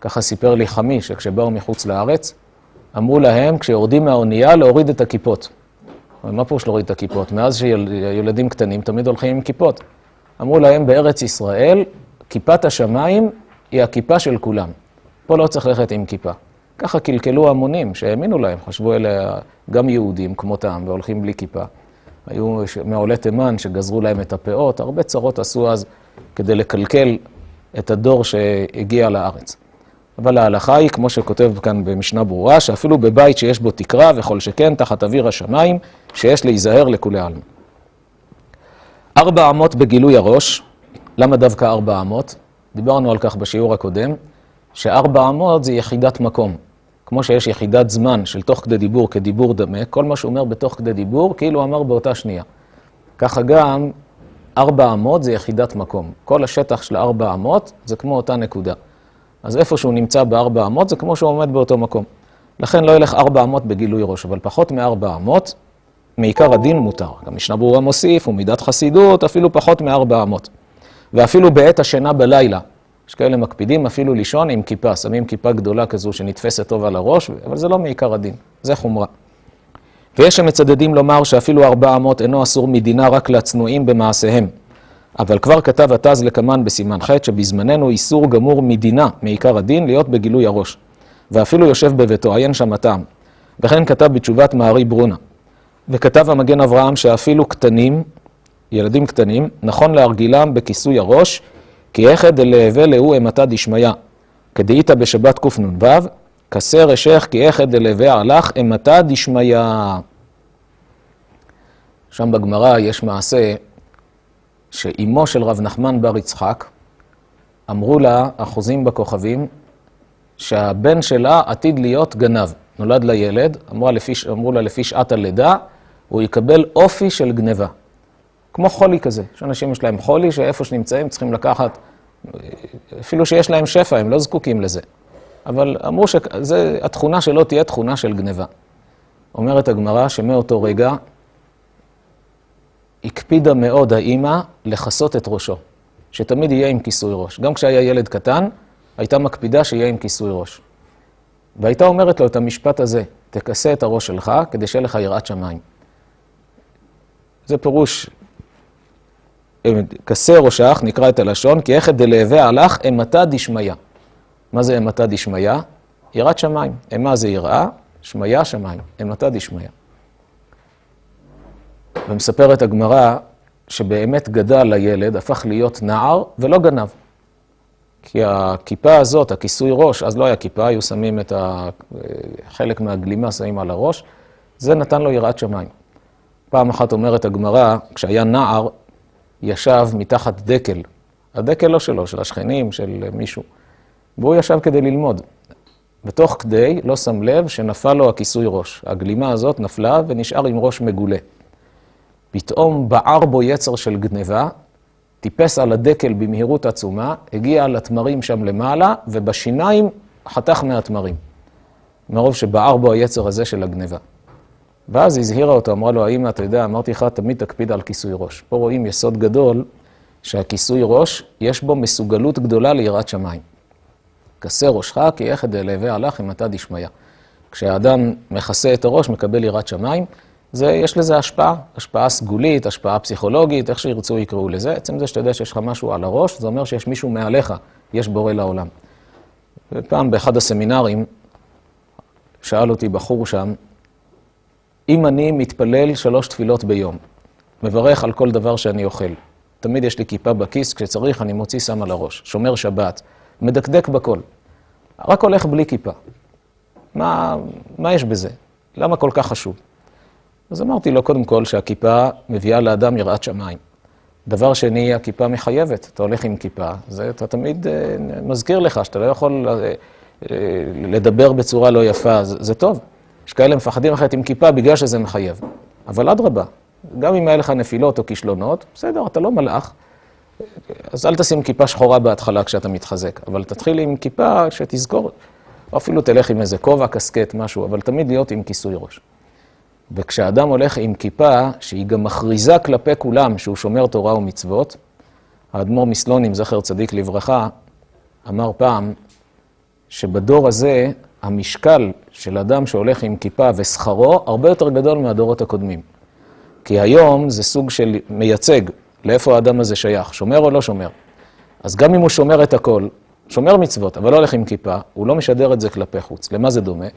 ככה סיפר לי חמי, שכשבאו מחוץ לארץ, אמרו להם, כשיורדים מהאונייה, להוריד את הכיפות. אבל מה פירוש להוריד את הכיפות? מאז שילדים קטנים תמיד הולכים עם כיפות. אמרו להם, בארץ ישראל, כיפת השמיים היא הכיפה של כולם. פה לא צריך ללכת עם כיפה. ככה קלקלו המונים שהאמינו להם, חשבו אלה גם יהודים כמותם והולכים בלי כיפה. היו מעולי תימן שגזרו להם את הפאות, הרבה צרות עשו אז כדי לקלקל את הדור שהגיע לארץ. אבל ההלכה היא, כמו שכותב כאן במשנה ברורה, שאפילו בבית שיש בו תקרה, וכל שכן תחת אוויר השמיים, שיש להיזהר לכולי עלמא. ארבע אמות בגילוי הראש, למה דווקא ארבע אמות? דיברנו על כך בשיעור הקודם, שארבע אמות זה יחידת מקום. כמו שיש יחידת זמן של תוך כדי דיבור כדיבור דמה, כל מה שהוא אומר בתוך כדי דיבור, כאילו אמר באותה שנייה. ככה גם ארבע אמות זה יחידת מקום. כל השטח של ארבע אמות זה כמו אותה נקודה. אז איפה שהוא נמצא בארבע אמות זה כמו שהוא עומד באותו מקום. לכן לא ילך ארבע אמות בגילוי ראש, אבל פחות מארבע אמות, מעיקר הדין מותר. גם משנה ברורה מוסיף, ומידת חסידות, אפילו פחות מארבע אמות. ואפילו בעת השינה בלילה, יש כאלה מקפידים אפילו לישון עם כיפה, שמים כיפה גדולה כזו שנתפסת טוב על הראש, אבל זה לא מעיקר הדין, זה חומרה. ויש שמצדדים לומר שאפילו ארבע אמות אינו אסור מדינה רק לצנועים במעשיהם. אבל כבר כתב התז לקמן בסימן ח' שבזמננו איסור גמור מדינה, מעיקר הדין, להיות בגילוי הראש. ואפילו יושב בביתו, עיין שם הטעם. וכן כתב בתשובת מערי ברונה. וכתב המגן אברהם שאפילו קטנים, ילדים קטנים, נכון להרגילם בכיסוי הראש, כי איכא דלהווה להו אימתא דשמיא. כדאיתא בשבת קנ"ו, כסר אשך כי איכא דלהווה הלך אימתא דשמיא. שם בגמרא יש מעשה שאימו של רב נחמן בר יצחק, אמרו לה, אחוזים בכוכבים, שהבן שלה עתיד להיות גנב. נולד לה ילד, אמרו, לפי, אמרו לה לפי שעת הלידה, הוא יקבל אופי של גניבה. כמו חולי כזה. יש אנשים יש להם חולי, שאיפה שנמצאים צריכים לקחת, אפילו שיש להם שפע, הם לא זקוקים לזה. אבל אמרו שהתכונה שלו תהיה תכונה של גניבה. אומרת הגמרא שמאותו רגע הקפידה מאוד האימא לכסות את ראשו, שתמיד יהיה עם כיסוי ראש. גם כשהיה ילד קטן, הייתה מקפידה שיהיה עם כיסוי ראש. והייתה אומרת לו את המשפט הזה, תכסה את הראש שלך כדי שיהיה לך יראת שמיים. זה פירוש, כסה ראשך, נקרא את הלשון, כי איכא דלהווה הלך אימתא דשמיא. מה זה אימתא דשמיא? יראת שמיים. אימה זה יראה, שמיא שמיים. אימתא דשמיא. ומספרת הגמרא שבאמת גדל הילד, הפך להיות נער ולא גנב. כי הכיפה הזאת, הכיסוי ראש, אז לא היה כיפה, היו שמים את ה... חלק מהגלימה שמים על הראש, זה נתן לו יראת שמיים. פעם אחת אומרת הגמרא, כשהיה נער, ישב מתחת דקל. הדקל לא שלו, של השכנים, של מישהו. והוא ישב כדי ללמוד. בתוך כדי, לא שם לב שנפל לו הכיסוי ראש. הגלימה הזאת נפלה ונשאר עם ראש מגולה. פתאום בער בו יצר של גניבה, טיפס על הדקל במהירות עצומה, הגיע לתמרים שם למעלה, ובשיניים חתך מהתמרים. מרוב שבער בו היצר הזה של הגניבה. ואז הזהירה אותו, אמרה לו, האמא, אתה יודע, אמרתי לך, תמיד תקפיד על כיסוי ראש. פה רואים יסוד גדול, שהכיסוי ראש, יש בו מסוגלות גדולה ליראת שמיים. כסה ראשך, כי איך דלהווה הלך אם אתה דשמיא. כשהאדם מכסה את הראש, מקבל יראת שמיים. זה, יש לזה השפעה, השפעה סגולית, השפעה פסיכולוגית, איך שירצו יקראו לזה. עצם זה שאתה יודע שיש לך משהו על הראש, זה אומר שיש מישהו מעליך, יש בורא לעולם. ופעם באחד הסמינרים, שאל אותי בחור שם, אם אני מתפלל שלוש תפילות ביום, מברך על כל דבר שאני אוכל, תמיד יש לי כיפה בכיס, כשצריך אני מוציא שם על הראש, שומר שבת, מדקדק בכל, רק הולך בלי כיפה. מה, מה יש בזה? למה כל כך חשוב? אז אמרתי לו, קודם כל, שהכיפה מביאה לאדם יראת שמיים. דבר שני, הכיפה מחייבת. אתה הולך עם כיפה, זה אתה תמיד uh, מזכיר לך שאתה לא יכול uh, uh, לדבר בצורה לא יפה, זה, זה טוב. יש כאלה מפחדים אחרת עם כיפה בגלל שזה מחייב. אבל אדרבה, גם אם היה לך נפילות או כישלונות, בסדר, אתה לא מלאך, אז אל תשים כיפה שחורה בהתחלה כשאתה מתחזק, אבל תתחיל עם כיפה שתזכור, או אפילו תלך עם איזה כובע, קסקט, משהו, אבל תמיד להיות עם כיסוי ראש. וכשאדם הולך עם כיפה, שהיא גם מכריזה כלפי כולם שהוא שומר תורה ומצוות, האדמו"ר מסלונים, זכר צדיק לברכה, אמר פעם שבדור הזה המשקל של אדם שהולך עם כיפה ושכרו הרבה יותר גדול מהדורות הקודמים. כי היום זה סוג של מייצג לאיפה האדם הזה שייך, שומר או לא שומר. אז גם אם הוא שומר את הכל, שומר מצוות, אבל לא הולך עם כיפה, הוא לא משדר את זה כלפי חוץ. למה זה דומה?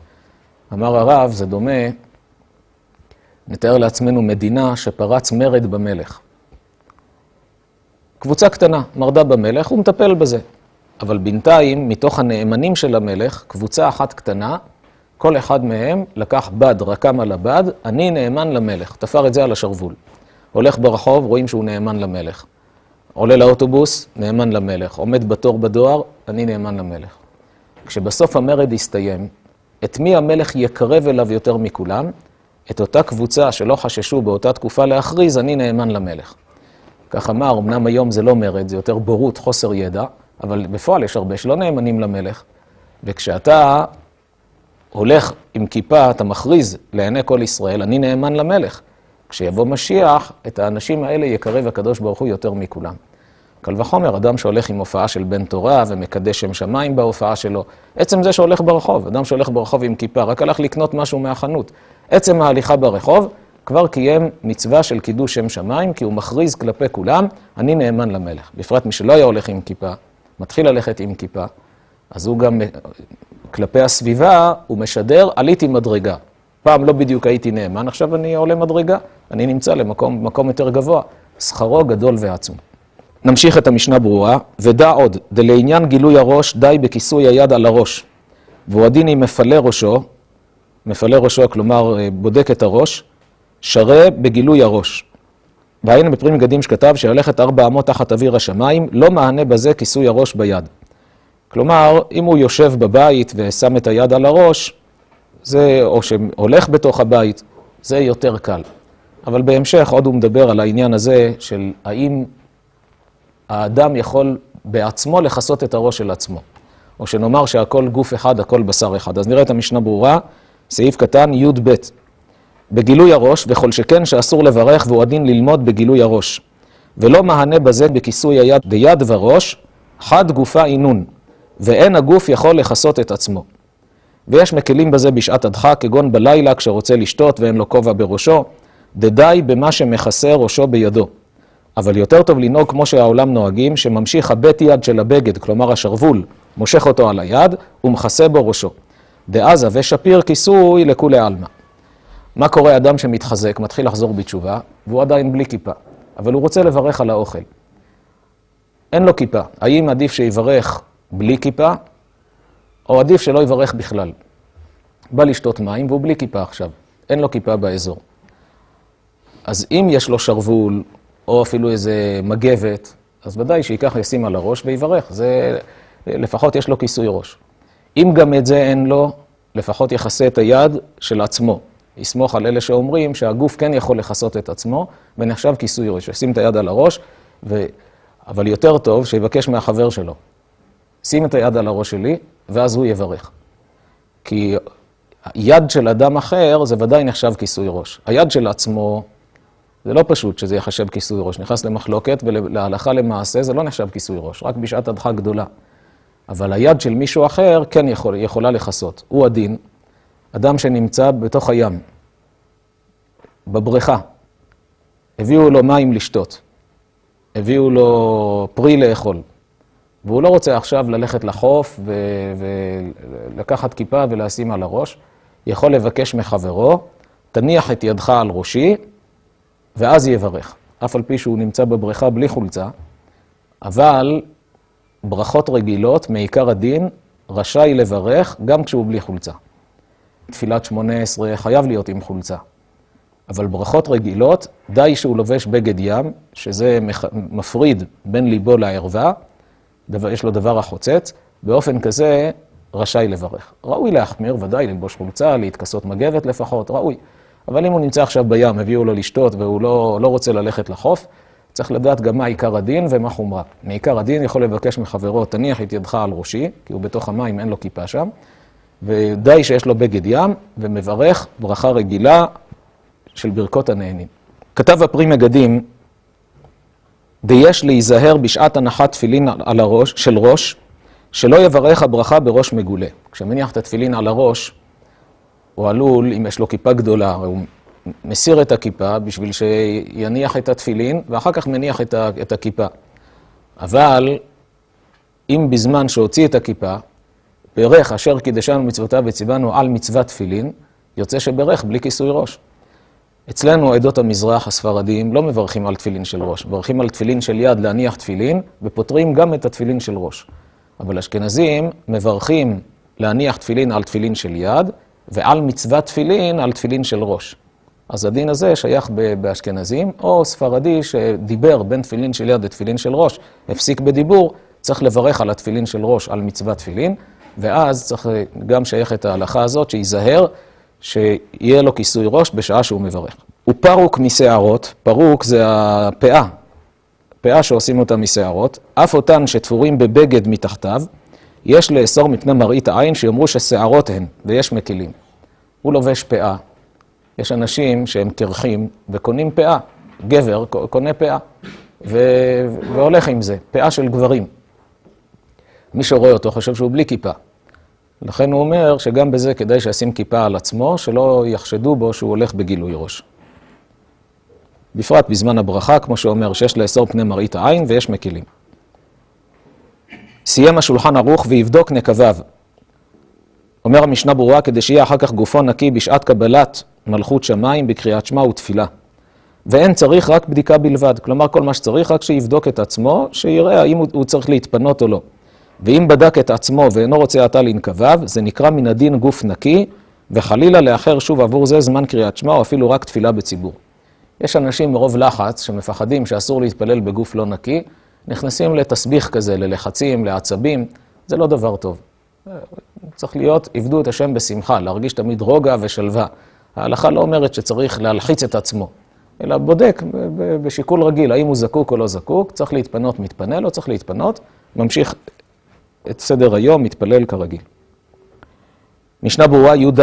אמר הרב, זה דומה נתאר לעצמנו מדינה שפרץ מרד במלך. קבוצה קטנה מרדה במלך, הוא מטפל בזה. אבל בינתיים, מתוך הנאמנים של המלך, קבוצה אחת קטנה, כל אחד מהם לקח בד, רקם על הבד, אני נאמן למלך. תפר את זה על השרוול. הולך ברחוב, רואים שהוא נאמן למלך. עולה לאוטובוס, נאמן למלך. עומד בתור בדואר, אני נאמן למלך. כשבסוף המרד יסתיים, את מי המלך יקרב אליו יותר מכולם? את אותה קבוצה שלא חששו באותה תקופה להכריז, אני נאמן למלך. כך אמר, אמנם היום זה לא מרד, זה יותר בורות, חוסר ידע, אבל בפועל יש הרבה שלא נאמנים למלך. וכשאתה הולך עם כיפה, אתה מכריז לעיני כל ישראל, אני נאמן למלך. כשיבוא משיח, את האנשים האלה יקרב הקדוש ברוך הוא יותר מכולם. קל וחומר, אדם שהולך עם הופעה של בן תורה ומקדש שם שמיים בהופעה שלו, עצם זה שהולך ברחוב, אדם שהולך ברחוב עם כיפה, רק הלך לקנות משהו מהחנות, עצם ההליכה ברחוב, כבר קיים מצווה של קידוש שם שמיים, כי הוא מכריז כלפי כולם, אני נאמן למלך. בפרט מי שלא היה הולך עם כיפה, מתחיל ללכת עם כיפה, אז הוא גם, כלפי הסביבה, הוא משדר, עליתי מדרגה. פעם לא בדיוק הייתי נאמן, עכשיו אני עולה מדרגה, אני נמצא למקום יותר גבוה. שכרו גדול ועצום. נמשיך את המשנה ברורה, ודע עוד, דלעניין גילוי הראש, די בכיסוי היד על הראש. והוא הדין אם מפלה ראשו, מפלה ראשו, כלומר בודק את הראש, שרה בגילוי הראש. והיינו בפרים מגדים שכתב שללכת ארבע אמות תחת אוויר השמיים, לא מענה בזה כיסוי הראש ביד. כלומר, אם הוא יושב בבית ושם את היד על הראש, זה, או שהולך בתוך הבית, זה יותר קל. אבל בהמשך עוד הוא מדבר על העניין הזה של האם האדם יכול בעצמו לכסות את הראש של עצמו. או שנאמר שהכל גוף אחד, הכל בשר אחד. אז נראה את המשנה ברורה, סעיף קטן י"ב. בגילוי הראש, וכל שכן שאסור לברך והוא הדין ללמוד בגילוי הראש. ולא מהנה בזה בכיסוי היד דיד וראש, חד גופה עינון, ואין הגוף יכול לכסות את עצמו. ויש מקלים בזה בשעת הדחה, כגון בלילה כשרוצה לשתות ואין לו כובע בראשו, דדי במה שמכסה ראשו בידו. אבל יותר טוב לנהוג כמו שהעולם נוהגים, שממשיך הבט יד של הבגד, כלומר השרוול, מושך אותו על היד ומכסה בו ראשו. דעזה ושפיר כיסוי לכולי עלמא. מה קורה אדם שמתחזק, מתחיל לחזור בתשובה, והוא עדיין בלי כיפה, אבל הוא רוצה לברך על האוכל. אין לו כיפה. האם עדיף שיברך בלי כיפה, או עדיף שלא יברך בכלל? בא לשתות מים והוא בלי כיפה עכשיו, אין לו כיפה באזור. אז אם יש לו שרוול, או אפילו איזה מגבת, אז ודאי שייקח ישים על הראש ויברך, זה לפחות יש לו כיסוי ראש. אם גם את זה אין לו, לפחות יכסה את היד של עצמו. יסמוך על אלה שאומרים שהגוף כן יכול לכסות את עצמו, ונחשב כיסוי ראש. ישים את היד על הראש. אבל יותר טוב שיבקש מהחבר שלו. שים את היד על הראש שלי, ואז הוא יברך. כי יד של אדם אחר זה ודאי נחשב כיסוי ראש. היד של עצמו, זה לא פשוט שזה יחשב כיסוי ראש. נכנס למחלוקת, ולהלכה למעשה זה לא נחשב כיסוי ראש, רק בשעת הדחה גדולה. אבל היד של מישהו אחר כן יכול, יכולה לכסות. הוא הדין, אדם שנמצא בתוך הים, בבריכה, הביאו לו מים לשתות, הביאו לו פרי לאכול, והוא לא רוצה עכשיו ללכת לחוף ולקחת כיפה ולשים על הראש, יכול לבקש מחברו, תניח את ידך על ראשי, ואז יברך. אף על פי שהוא נמצא בבריכה בלי חולצה, אבל ברכות רגילות, מעיקר הדין, רשאי לברך גם כשהוא בלי חולצה. תפילת שמונה עשרה חייב להיות עם חולצה. אבל ברכות רגילות, די שהוא לובש בגד ים, שזה מפריד בין ליבו לערווה, יש לו דבר החוצץ, באופן כזה רשאי לברך. ראוי להחמיר, ודאי ללבוש חולצה, להתכסות מגבת לפחות, ראוי. אבל אם הוא נמצא עכשיו בים, הביאו לו לשתות והוא לא, לא רוצה ללכת לחוף, צריך לדעת גם מה עיקר הדין ומה חומרה. מעיקר הדין יכול לבקש מחברו, תניח את ידך על ראשי, כי הוא בתוך המים, אין לו כיפה שם, ודי שיש לו בגד ים, ומברך ברכה רגילה של ברכות הנהנים. כתב הפרי מגדים, דיש להיזהר בשעת הנחת תפילין על הראש, של ראש, שלא יברך הברכה בראש מגולה. כשמניח את התפילין על הראש, הוא עלול, אם יש לו כיפה גדולה, הוא מסיר את הכיפה בשביל שיניח את התפילין, ואחר כך מניח את הכיפה. אבל אם בזמן שהוציא את הכיפה, ברך אשר קידשנו מצוותיו וציוונו על מצוות תפילין, יוצא שברך בלי כיסוי ראש. אצלנו, עדות המזרח הספרדיים, לא מברכים על תפילין של ראש, מברכים על תפילין של יד להניח תפילין, ופותרים גם את התפילין של ראש. אבל אשכנזים מברכים להניח תפילין על תפילין של יד, ועל מצוות תפילין על תפילין של ראש. אז הדין הזה שייך באשכנזים, או ספרדי שדיבר בין תפילין של יד לתפילין של ראש, הפסיק בדיבור, צריך לברך על התפילין של ראש על מצוות תפילין, ואז צריך גם שייך את ההלכה הזאת, שייזהר, שיהיה לו כיסוי ראש בשעה שהוא מברך. הוא פרוק משערות, פרוק זה הפאה, פאה שעושים אותה משערות, אף אותן שתפורים בבגד מתחתיו, יש לאסור מפני מראית העין שיאמרו ששערות הן, ויש מקילים. הוא לובש פאה. יש אנשים שהם קרחים וקונים פאה. גבר קונה פאה, ו... והולך עם זה, פאה של גברים. מי שרואה אותו חושב שהוא בלי כיפה. לכן הוא אומר שגם בזה כדאי שישים כיפה על עצמו, שלא יחשדו בו שהוא הולך בגילוי ראש. בפרט בזמן הברכה, כמו שאומר, שיש לאסור פני מראית העין ויש מקילים. סיים השולחן ערוך ויבדוק נקביו. אומר המשנה ברורה, כדי שיהיה אחר כך גופו נקי בשעת קבלת מלכות שמיים בקריאת שמע ותפילה. ואין צריך רק בדיקה בלבד, כלומר כל מה שצריך רק שיבדוק את עצמו, שיראה האם הוא צריך להתפנות או לא. ואם בדק את עצמו ואינו רוצה עתה לנקביו, זה נקרא מן הדין גוף נקי, וחלילה לאחר שוב עבור זה זמן קריאת שמע או אפילו רק תפילה בציבור. יש אנשים מרוב לחץ שמפחדים שאסור להתפלל בגוף לא נקי, נכנסים לתסביך כזה, ללחצים, לעצבים, זה לא דבר טוב. צריך להיות, עבדו את השם בשמחה, להרגיש תמיד רוגע ושלווה. ההלכה לא אומרת שצריך להלחיץ את עצמו, אלא בודק בשיקול רגיל, האם הוא זקוק או לא זקוק, צריך להתפנות, מתפנה, לא צריך להתפנות, ממשיך את סדר היום, מתפלל כרגיל. משנה ברורה י"ד,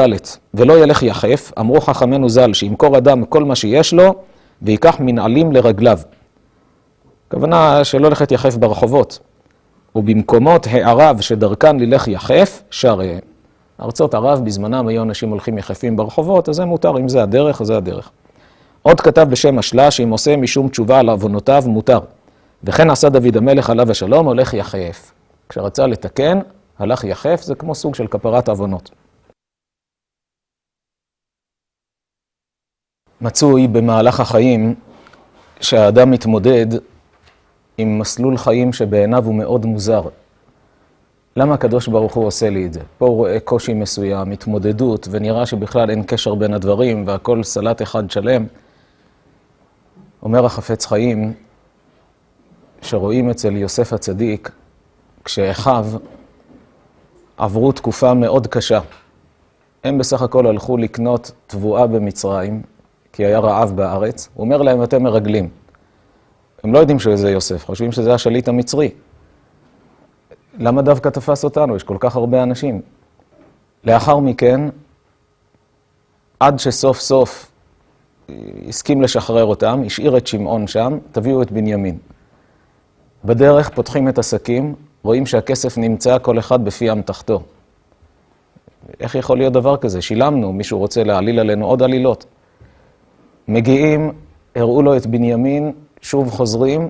ולא ילך יחף, אמרו חכמינו ז"ל, שימכור אדם כל מה שיש לו, ויקח מנעלים לרגליו. הכוונה שלא הולכת יחף ברחובות, ובמקומות הערב שדרכן ללך יחף, שריהם. ארצות ערב בזמנם היו אנשים הולכים יחפים ברחובות, אז זה מותר, אם זה הדרך, זה הדרך. עוד כתב בשם השלה, שאם עושה משום תשובה על עוונותיו, מותר. וכן עשה דוד המלך עליו השלום, הולך יחף. כשרצה לתקן, הלך יחף, זה כמו סוג של כפרת עוונות. מצוי במהלך החיים שהאדם מתמודד עם מסלול חיים שבעיניו הוא מאוד מוזר. למה הקדוש ברוך הוא עושה לי את זה? פה הוא רואה קושי מסוים, התמודדות, ונראה שבכלל אין קשר בין הדברים, והכל סלט אחד שלם. אומר החפץ חיים, שרואים אצל יוסף הצדיק, כשאחיו עברו תקופה מאוד קשה. הם בסך הכל הלכו לקנות תבואה במצרים, כי היה רעב בארץ. הוא אומר להם, אתם מרגלים. הם לא יודעים שזה יוסף, חושבים שזה השליט המצרי. למה דווקא תפס אותנו? יש כל כך הרבה אנשים. לאחר מכן, עד שסוף סוף הסכים לשחרר אותם, השאיר את שמעון שם, תביאו את בנימין. בדרך פותחים את השקים, רואים שהכסף נמצא כל אחד בפי אמתחתו. איך יכול להיות דבר כזה? שילמנו, מישהו רוצה להעליל עלינו עוד עלילות. מגיעים, הראו לו את בנימין, שוב חוזרים,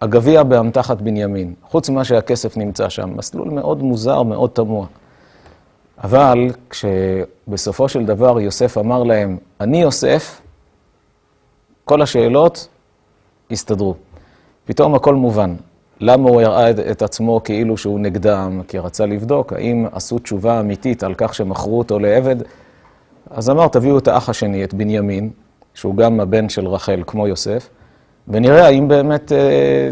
הגביע באמתחת בנימין. חוץ ממה שהכסף נמצא שם, מסלול מאוד מוזר, מאוד תמוה. אבל כשבסופו של דבר יוסף אמר להם, אני יוסף, כל השאלות הסתדרו. פתאום הכל מובן. למה הוא הראה את עצמו כאילו שהוא נגדם? כי רצה לבדוק האם עשו תשובה אמיתית על כך שמכרו אותו לעבד. אז אמר, תביאו את האח השני, את בנימין, שהוא גם הבן של רחל, כמו יוסף, ונראה האם באמת אה,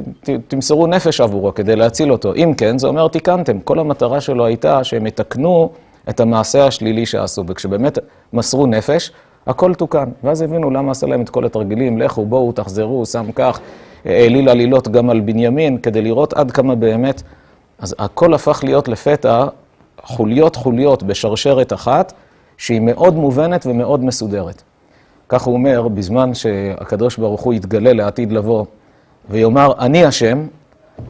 תמסרו נפש עבורו כדי להציל אותו. אם כן, זה אומר, תיקנתם. כל המטרה שלו הייתה שהם יתקנו את המעשה השלילי שעשו, וכשבאמת מסרו נפש, הכל תוקן. ואז הבינו למה עשה להם את כל התרגילים, לכו, בואו, תחזרו, שם כך, העליל עלילות גם על בנימין, כדי לראות עד כמה באמת. אז הכל הפך להיות לפתע חוליות חוליות בשרשרת אחת, שהיא מאוד מובנת ומאוד מסודרת. כך הוא אומר, בזמן שהקדוש ברוך הוא יתגלה לעתיד לבוא ויאמר, אני השם,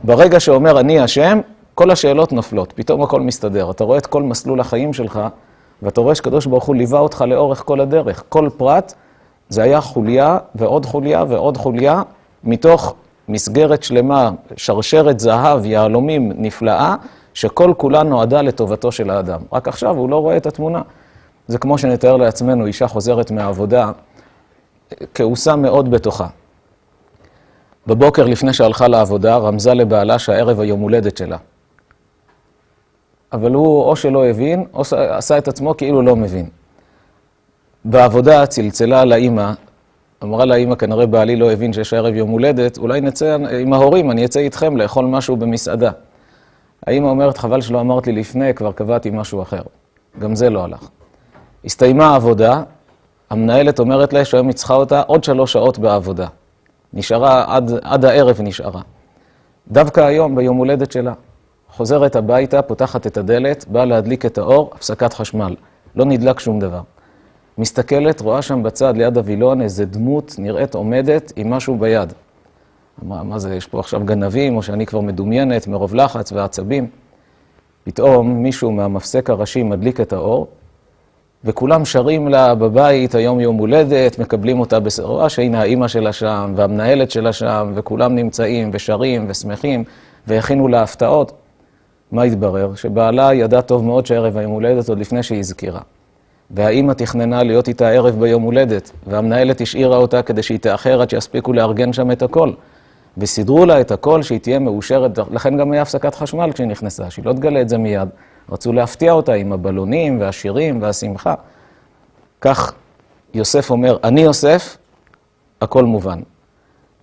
ברגע שאומר אני השם, כל השאלות נופלות, פתאום הכל מסתדר. אתה רואה את כל מסלול החיים שלך, ואתה רואה שקדוש ברוך הוא ליווה אותך לאורך כל הדרך. כל פרט זה היה חוליה ועוד חוליה ועוד חוליה, מתוך מסגרת שלמה, שרשרת זהב, יהלומים נפלאה, שכל כולה נועדה לטובתו של האדם. רק עכשיו הוא לא רואה את התמונה. זה כמו שנתאר לעצמנו, אישה חוזרת מהעבודה, כעוסה מאוד בתוכה. בבוקר לפני שהלכה לעבודה, רמזה לבעלה שהערב היום הולדת שלה. אבל הוא או שלא הבין, או עשה את עצמו כאילו לא מבין. בעבודה צלצלה לאימא, אמרה לאימא, כנראה בעלי לא הבין שיש ערב יום הולדת, אולי נצא עם ההורים, אני אצא איתכם לאכול משהו במסעדה. האמא אומרת, חבל שלא אמרת לי לפני, כבר קבעתי משהו אחר. גם זה לא הלך. הסתיימה העבודה, המנהלת אומרת לה שהיום היא צריכה אותה עוד שלוש שעות בעבודה. נשארה, עד, עד הערב נשארה. דווקא היום, ביום הולדת שלה, חוזרת הביתה, פותחת את הדלת, באה להדליק את האור, הפסקת חשמל. לא נדלק שום דבר. מסתכלת, רואה שם בצד, ליד הווילון, איזה דמות נראית עומדת עם משהו ביד. אמרה, מה זה, יש פה עכשיו גנבים, או שאני כבר מדומיינת מרוב לחץ ועצבים? פתאום מישהו מהמפסק הראשי מדליק את האור, וכולם שרים לה בבית, היום יום הולדת, מקבלים אותה בסרועה, שהנה האימא שלה שם, והמנהלת שלה שם, וכולם נמצאים ושרים ושמחים, והכינו לה הפתעות. מה התברר? שבעלה ידע טוב מאוד שערב היום הולדת עוד לפני שהיא הזכירה. והאימא תכננה להיות איתה ערב ביום הולדת, והמנהלת השאירה אותה כדי שהיא תאחר עד שיספיקו לארגן שם את הכל. וסידרו לה את הכל שהיא תהיה מאושרת, לכן גם היה הפסקת חשמל כשהיא נכנסה, שהיא לא תגלה את זה מיד. רצו להפתיע אותה עם הבלונים והשירים והשמחה. כך יוסף אומר, אני יוסף, הכל מובן.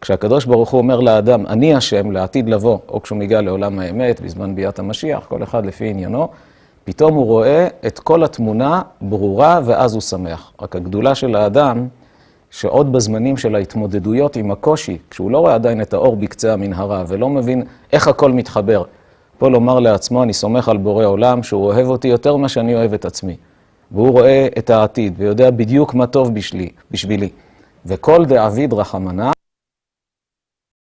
כשהקדוש ברוך הוא אומר לאדם, אני השם, לעתיד לבוא, או כשהוא מגיע לעולם האמת, בזמן ביאת המשיח, כל אחד לפי עניינו, פתאום הוא רואה את כל התמונה ברורה, ואז הוא שמח. רק הגדולה של האדם, שעוד בזמנים של ההתמודדויות עם הקושי, כשהוא לא רואה עדיין את האור בקצה המנהרה, ולא מבין איך הכל מתחבר, פה לומר לעצמו, אני סומך על בורא עולם, שהוא אוהב אותי יותר ממה שאני אוהב את עצמי. והוא רואה את העתיד, ויודע בדיוק מה טוב בשלי, בשבילי. וכל דאביד רחמנא,